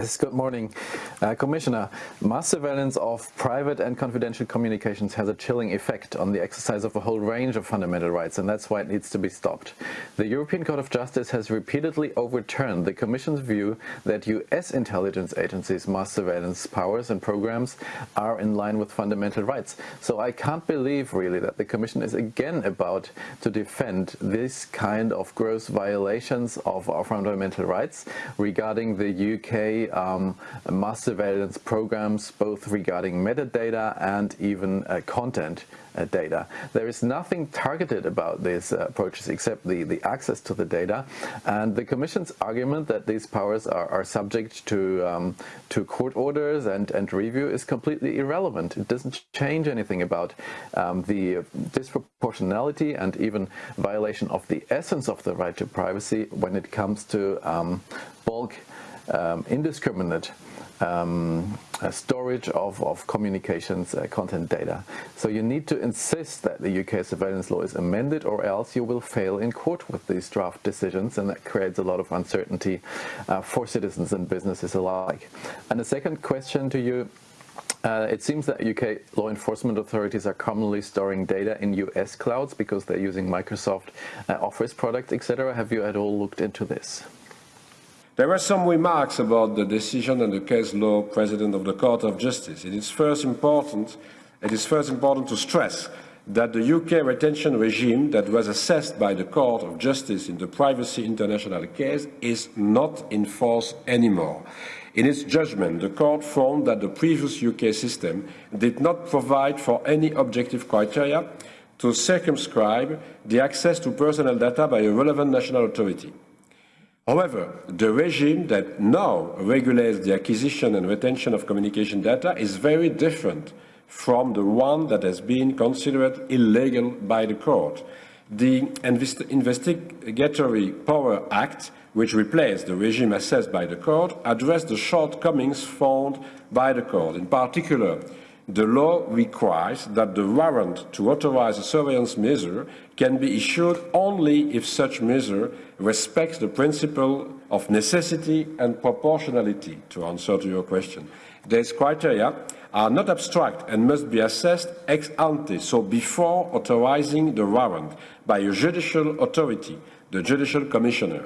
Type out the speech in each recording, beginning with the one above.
Yes, good morning. Uh, Commissioner, mass surveillance of private and confidential communications has a chilling effect on the exercise of a whole range of fundamental rights, and that's why it needs to be stopped. The European Court of Justice has repeatedly overturned the Commission's view that US intelligence agencies' mass surveillance powers and programs are in line with fundamental rights. So I can't believe, really, that the Commission is again about to defend this kind of gross violations of our fundamental rights regarding the UK um, mass surveillance programs, both regarding metadata and even uh, content uh, data. There is nothing targeted about these uh, approaches except the, the access to the data. And the Commission's argument that these powers are, are subject to, um, to court orders and, and review is completely irrelevant. It doesn't change anything about um, the disproportionality and even violation of the essence of the right to privacy when it comes to um, bulk um, indiscriminate um, uh, storage of, of communications uh, content data. So you need to insist that the UK surveillance law is amended or else you will fail in court with these draft decisions and that creates a lot of uncertainty uh, for citizens and businesses alike. And the second question to you uh, it seems that UK law enforcement authorities are commonly storing data in US clouds because they're using Microsoft uh, Office products, etc. Have you at all looked into this? There were some remarks about the decision and the case law president of the Court of Justice. It is first important, it is first important to stress that the UK retention regime that was assessed by the Court of Justice in the Privacy International case is not in force anymore. In its judgment, the Court found that the previous UK system did not provide for any objective criteria to circumscribe the access to personal data by a relevant national authority. However, the regime that now regulates the acquisition and retention of communication data is very different from the one that has been considered illegal by the court. The Invest Investigatory Power Act, which replaced the regime assessed by the court, addressed the shortcomings found by the court. In particular, the law requires that the warrant to authorize a surveillance measure can be issued only if such measure respects the principle of necessity and proportionality, to answer to your question. These criteria are not abstract and must be assessed ex ante, so before authorizing the warrant by a judicial authority, the judicial commissioner.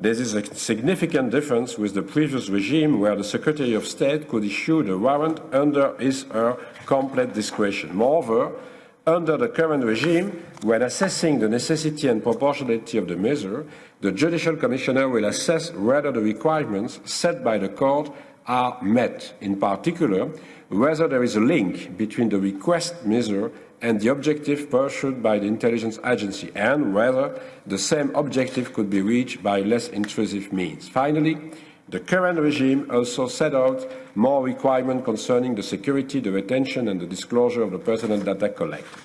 This is a significant difference with the previous regime where the Secretary of State could issue the warrant under his or her complete discretion. Moreover, under the current regime, when assessing the necessity and proportionality of the measure, the Judicial Commissioner will assess whether the requirements set by the court are met, in particular, whether there is a link between the request measure and the objective pursued by the intelligence agency and whether the same objective could be reached by less intrusive means. Finally, the current regime also set out more requirements concerning the security, the retention and the disclosure of the personal data collected.